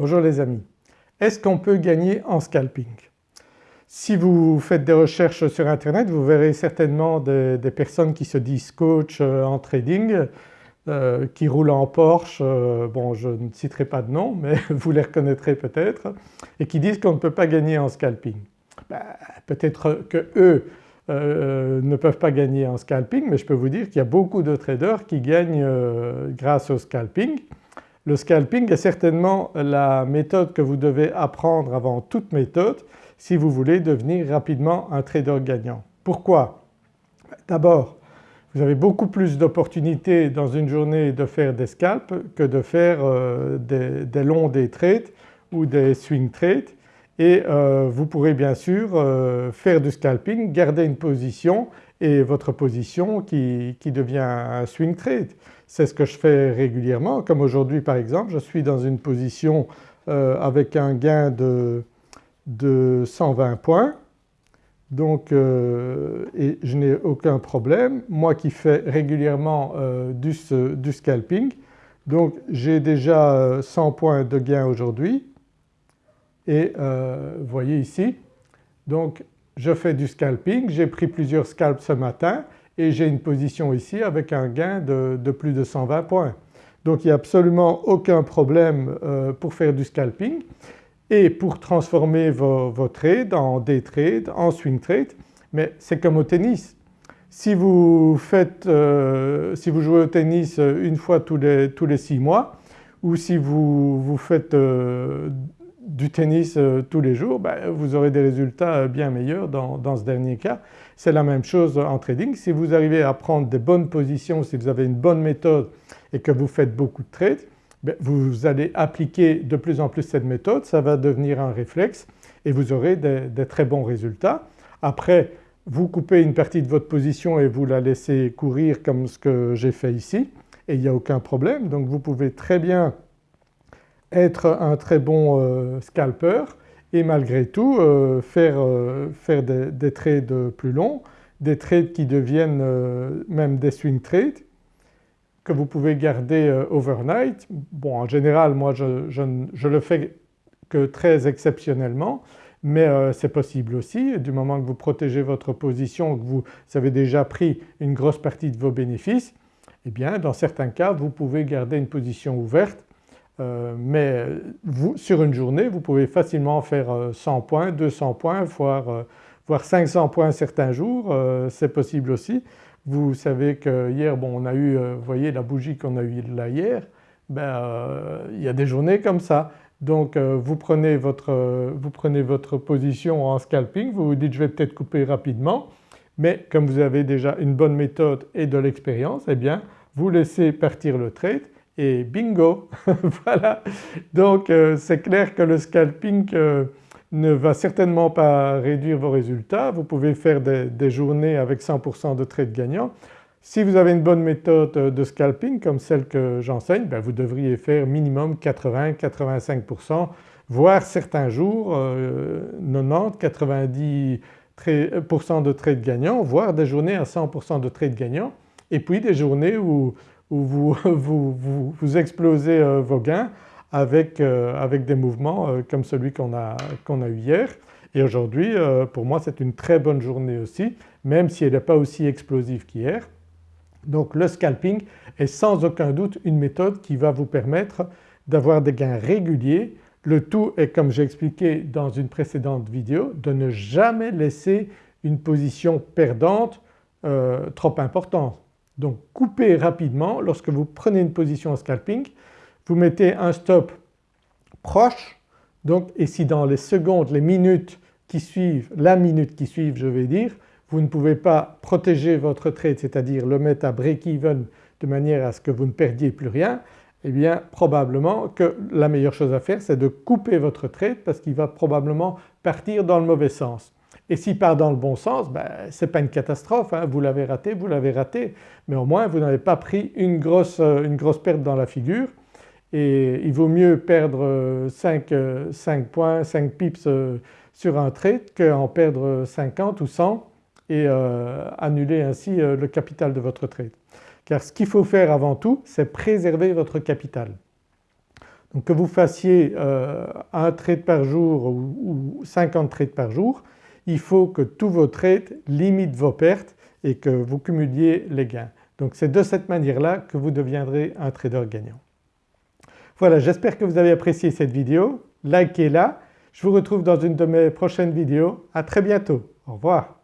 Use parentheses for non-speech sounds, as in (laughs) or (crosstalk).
Bonjour les amis. Est-ce qu'on peut gagner en scalping? Si vous faites des recherches sur internet vous verrez certainement des, personnes qui se disent coach euh, en trading, euh, qui roulent en Porsche, euh, bon je ne citerai pas de nom mais (laughs) vous les reconnaîtrez peut-être et qui disent qu'on ne peut pas gagner en scalping. Ben, peut-être que eux ne peuvent pas gagner en scalping mais je peux vous dire qu'il y a beaucoup de traders qui gagnent grâce au scalping le scalping est certainement la méthode que vous devez apprendre avant toute méthode si vous voulez devenir rapidement un trader gagnant. Pourquoi? D'abord vous avez beaucoup plus d'opportunités dans une journée de faire des scalps que de faire euh, des, longs day trades ou des swing trades et euh, vous pourrez bien sûr euh, faire du scalping, garder une position et votre position qui, devient un swing trade. C'est ce que je fais régulièrement comme aujourd'hui par exemple je suis dans une position euh, avec un gain de, 120 points donc euh, et je n'ai aucun problème. Moi qui fais régulièrement euh, du, du, scalping donc j'ai déjà 100 points de gain aujourd'hui et vous voyez ici donc je fais du scalping, j'ai pris plusieurs scalps ce matin et j'ai une position ici avec un gain de, plus de 120 points. Donc il n'y a absolument aucun problème euh, pour faire du scalping et pour transformer vos, trades en day trade, en swing trade mais c'est comme au tennis. Si vous, faites, euh, si vous jouez au tennis une fois tous les, tous les six mois ou si vous, vous faites euh, du tennis euh, tous les jours, ben, vous aurez des résultats euh, bien meilleurs dans, ce dernier cas. C'est la même chose en trading. Si vous arrivez à prendre des bonnes positions, si vous avez une bonne méthode et que vous faites beaucoup de trades, ben, vous allez appliquer de plus en plus cette méthode, ça va devenir un réflexe et vous aurez des, des très bons résultats. Après vous coupez une partie de votre position et vous la laissez courir comme ce que j'ai fait ici et il n'y a aucun problème donc vous pouvez très bien être un très bon euh, scalper et malgré tout euh, faire, euh, faire des, trades plus longs, des trades qui deviennent même des swing trades que vous pouvez garder overnight. Bon en général moi je, je, le fais que très exceptionnellement mais c'est possible aussi du moment que vous protégez votre position, que vous avez déjà pris une grosse partie de vos bénéfices, eh bien dans certains cas vous pouvez garder une position ouverte euh, mais vous, sur une journée vous pouvez facilement faire 100 euh, points, 200 points voire, euh, voire 500 points certains jours, c'est possible aussi. Vous savez que hier bon on a eu, vous voyez la bougie qu'on a eue là hier, ben, il y a des journées comme ça. Donc vous prenez, votre, vous prenez votre position en scalping, vous vous dites je vais peut-être couper rapidement mais comme vous avez déjà une bonne méthode et de l'expérience eh bien vous laissez partir le trade et bingo (laughs) voilà. Donc euh, c'est clair que le scalping euh, ne va certainement pas réduire vos résultats, vous pouvez faire des, journées avec 100% de trades gagnants. Si vous avez une bonne méthode de scalping comme celle que j'enseigne, ben vous devriez faire minimum 80-85% voire certains jours 90-90% euh, de trades gagnants voire des journées à 100% de trades gagnants et puis des journées où où (laughs) vous, vous, vous, explosez euh, vos gains avec, euh, avec des mouvements euh, comme celui qu'on a, qu'on a eu hier. Et aujourd'hui pour moi c'est une très bonne journée aussi même si elle n'est pas aussi explosive qu'hier. Donc le scalping est sans aucun doute une méthode qui va vous permettre d'avoir des gains réguliers. Le tout est comme j'ai expliqué dans une précédente vidéo de ne jamais laisser une position perdante trop importante. Donc coupez rapidement lorsque vous prenez une position en scalping, vous mettez un stop proche donc et si dans les secondes, les minutes qui suivent, la minute qui suivent je vais dire, vous ne pouvez pas protéger votre trade c'est-à-dire le mettre à break-even de manière à ce que vous ne perdiez plus rien, eh bien probablement que la meilleure chose à faire c'est de couper votre trade parce qu'il va probablement partir dans le mauvais sens. Et s'il part dans le bon sens, ben, ce n'est pas une catastrophe, hein. vous l'avez raté, vous l'avez raté, mais au moins vous n'avez pas pris une grosse, euh, une grosse perte dans la figure et il vaut mieux perdre 5, euh, 5 euh, points, 5 pips sur un trade qu'en perdre 50 ou 100 et annuler ainsi le capital de votre trade. Car ce qu'il faut faire avant tout c'est préserver votre capital. Donc que vous fassiez un trade par jour ou, 50 trades par jour, il faut que tous vos trades limitent vos pertes et que vous cumuliez les gains. Donc c'est de cette manière-là que vous deviendrez un trader gagnant. Voilà j'espère que vous avez apprécié cette vidéo, likez-la, je vous retrouve dans une de mes prochaines vidéos, à très bientôt, au revoir.